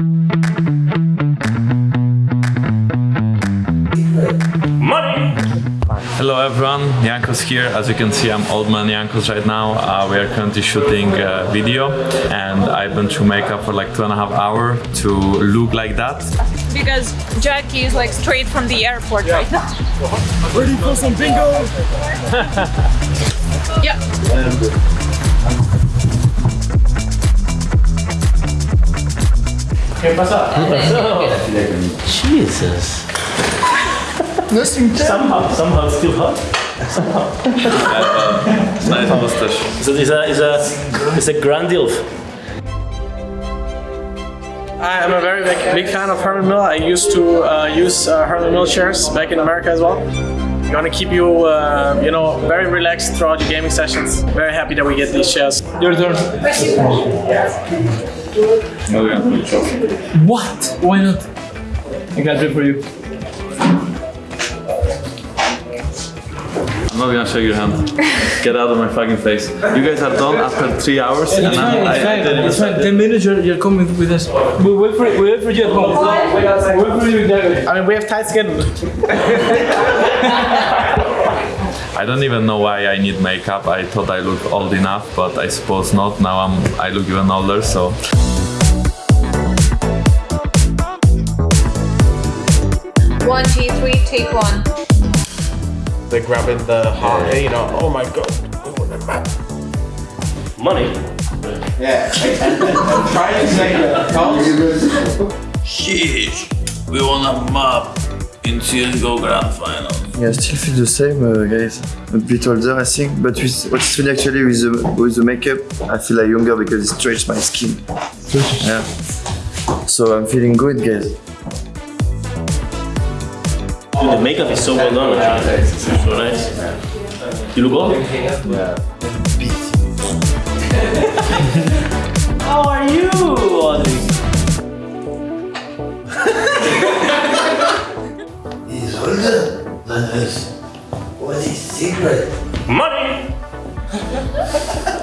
Money! Hello everyone, Jankos here. As you can see, I'm old man Jankos right now. Uh, we are currently shooting a video and I've been through makeup for like two and a half hour to look like that. Because Jackie is like straight from the airport right now. Ready for some bingo? Yeah. Jesus. Somehow, somehow it's still hot. Somehow. Nice mustache. So it's a, it's a, it's a grand elf. I'm a very big, big fan of Herman Miller. I used to uh, use uh, Herman Miller chairs back in America as well. Gonna keep you, uh, you know, very relaxed throughout your gaming sessions. Very happy that we get these chairs. Your turn. Oh yeah. What? Why not? I got it for you. I'm not gonna shake your hand. Get out of my fucking face. You guys are done after three hours and It's I'm, fine, I, it's I fine. didn't It's fine. Ten minutes, you're, you're coming with us. We'll wait for, we'll wait for you at home. We'll wait for you exactly. I mean, we have tight schedule. I don't even know why I need makeup. I thought I looked old enough, but I suppose not. Now I'm I look even older, so One, two, three, take one. They're grabbing the heart, you know, oh my god. Money. Yeah. Sheesh. We wanna map in CSGO Grand Final. Yeah, I still feel the same, uh, guys. A bit older, I think. But with what's funny actually with the with the makeup, I feel like younger because it stretches my skin. Yeah. So I'm feeling good, guys. The makeup is so well done. actually. So nice. You look old? How are you, older than us. What is secret? Money!